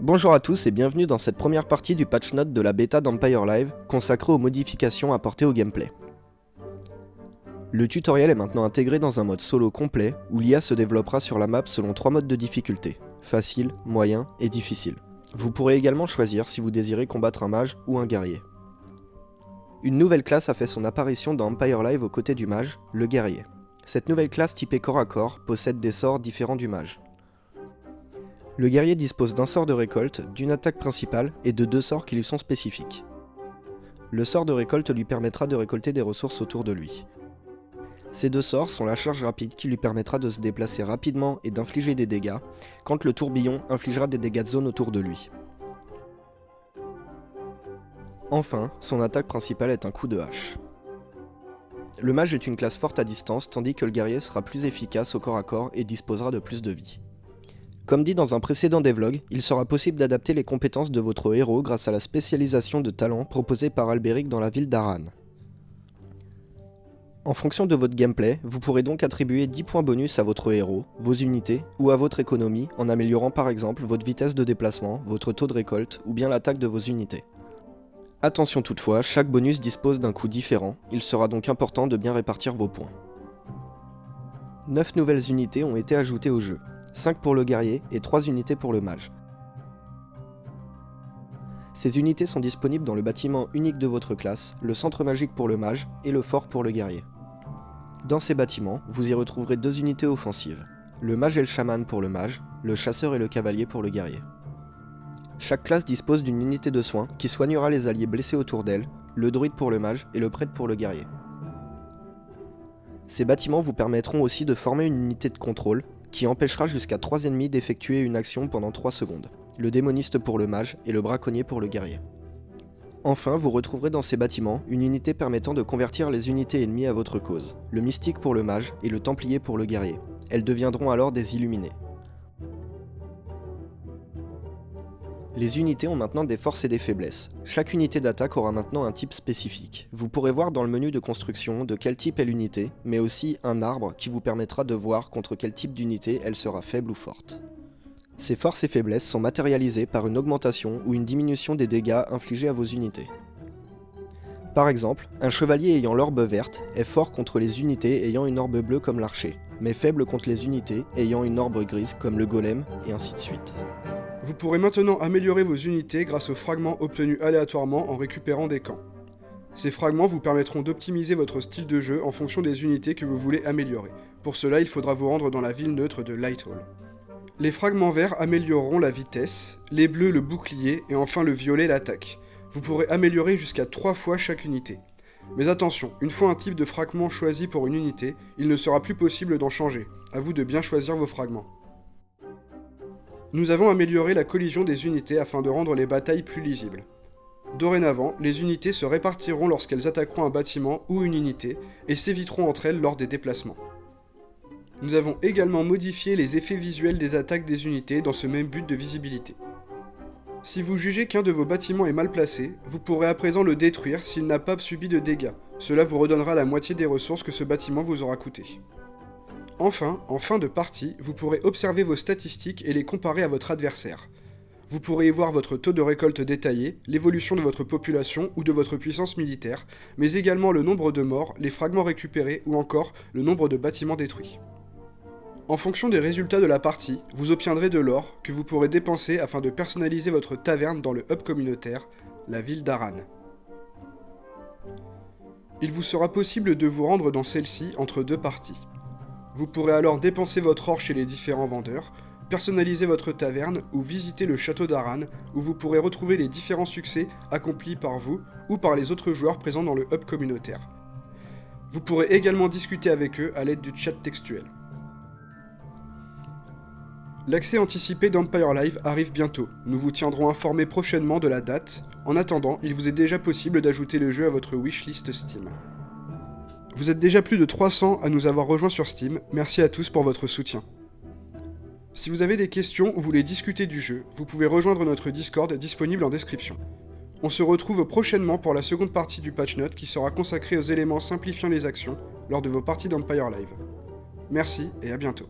Bonjour à tous et bienvenue dans cette première partie du patch note de la bêta d'Empire Live consacrée aux modifications apportées au gameplay. Le tutoriel est maintenant intégré dans un mode solo complet où l'IA se développera sur la map selon trois modes de difficulté, facile, moyen et difficile. Vous pourrez également choisir si vous désirez combattre un mage ou un guerrier. Une nouvelle classe a fait son apparition dans Empire Live aux côtés du mage, le guerrier. Cette nouvelle classe typée corps à corps possède des sorts différents du mage. Le guerrier dispose d'un sort de récolte, d'une attaque principale et de deux sorts qui lui sont spécifiques. Le sort de récolte lui permettra de récolter des ressources autour de lui. Ces deux sorts sont la charge rapide qui lui permettra de se déplacer rapidement et d'infliger des dégâts, quand le tourbillon infligera des dégâts de zone autour de lui. Enfin, son attaque principale est un coup de hache. Le mage est une classe forte à distance tandis que le guerrier sera plus efficace au corps à corps et disposera de plus de vie. Comme dit dans un précédent devlog, il sera possible d'adapter les compétences de votre héros grâce à la spécialisation de talent proposée par Alberic dans la ville d'Aran. En fonction de votre gameplay, vous pourrez donc attribuer 10 points bonus à votre héros, vos unités, ou à votre économie en améliorant par exemple votre vitesse de déplacement, votre taux de récolte, ou bien l'attaque de vos unités. Attention toutefois, chaque bonus dispose d'un coût différent, il sera donc important de bien répartir vos points. 9 nouvelles unités ont été ajoutées au jeu, 5 pour le guerrier et 3 unités pour le mage. Ces unités sont disponibles dans le bâtiment unique de votre classe, le centre magique pour le mage et le fort pour le guerrier. Dans ces bâtiments, vous y retrouverez deux unités offensives, le mage et le chaman pour le mage, le chasseur et le cavalier pour le guerrier. Chaque classe dispose d'une unité de soins qui soignera les alliés blessés autour d'elle, le druide pour le mage et le prêtre pour le guerrier. Ces bâtiments vous permettront aussi de former une unité de contrôle, qui empêchera jusqu'à 3 ennemis d'effectuer une action pendant 3 secondes, le démoniste pour le mage et le braconnier pour le guerrier. Enfin, vous retrouverez dans ces bâtiments une unité permettant de convertir les unités ennemies à votre cause, le mystique pour le mage et le templier pour le guerrier. Elles deviendront alors des illuminés. Les unités ont maintenant des forces et des faiblesses. Chaque unité d'attaque aura maintenant un type spécifique. Vous pourrez voir dans le menu de construction de quel type est l'unité, mais aussi un arbre qui vous permettra de voir contre quel type d'unité elle sera faible ou forte. Ces forces et faiblesses sont matérialisées par une augmentation ou une diminution des dégâts infligés à vos unités. Par exemple, un chevalier ayant l'orbe verte est fort contre les unités ayant une orbe bleue comme l'archer, mais faible contre les unités ayant une orbe grise comme le golem, et ainsi de suite. Vous pourrez maintenant améliorer vos unités grâce aux fragments obtenus aléatoirement en récupérant des camps. Ces fragments vous permettront d'optimiser votre style de jeu en fonction des unités que vous voulez améliorer. Pour cela, il faudra vous rendre dans la ville neutre de Lighthall. Les fragments verts amélioreront la vitesse, les bleus le bouclier et enfin le violet l'attaque. Vous pourrez améliorer jusqu'à 3 fois chaque unité. Mais attention, une fois un type de fragment choisi pour une unité, il ne sera plus possible d'en changer. A vous de bien choisir vos fragments. Nous avons amélioré la collision des unités afin de rendre les batailles plus lisibles. Dorénavant, les unités se répartiront lorsqu'elles attaqueront un bâtiment ou une unité, et s'éviteront entre elles lors des déplacements. Nous avons également modifié les effets visuels des attaques des unités dans ce même but de visibilité. Si vous jugez qu'un de vos bâtiments est mal placé, vous pourrez à présent le détruire s'il n'a pas subi de dégâts. Cela vous redonnera la moitié des ressources que ce bâtiment vous aura coûté. Enfin, en fin de partie, vous pourrez observer vos statistiques et les comparer à votre adversaire. Vous pourrez y voir votre taux de récolte détaillé, l'évolution de votre population ou de votre puissance militaire, mais également le nombre de morts, les fragments récupérés ou encore le nombre de bâtiments détruits. En fonction des résultats de la partie, vous obtiendrez de l'or que vous pourrez dépenser afin de personnaliser votre taverne dans le hub communautaire, la ville d'Aran. Il vous sera possible de vous rendre dans celle-ci entre deux parties. Vous pourrez alors dépenser votre or chez les différents vendeurs, personnaliser votre taverne ou visiter le château d'Aran où vous pourrez retrouver les différents succès accomplis par vous ou par les autres joueurs présents dans le hub communautaire. Vous pourrez également discuter avec eux à l'aide du chat textuel. L'accès anticipé d'Empire Live arrive bientôt, nous vous tiendrons informés prochainement de la date, en attendant, il vous est déjà possible d'ajouter le jeu à votre wishlist Steam. Vous êtes déjà plus de 300 à nous avoir rejoints sur Steam, merci à tous pour votre soutien. Si vous avez des questions ou voulez discuter du jeu, vous pouvez rejoindre notre Discord disponible en description. On se retrouve prochainement pour la seconde partie du patch note qui sera consacrée aux éléments simplifiant les actions lors de vos parties d'Empire Live. Merci et à bientôt.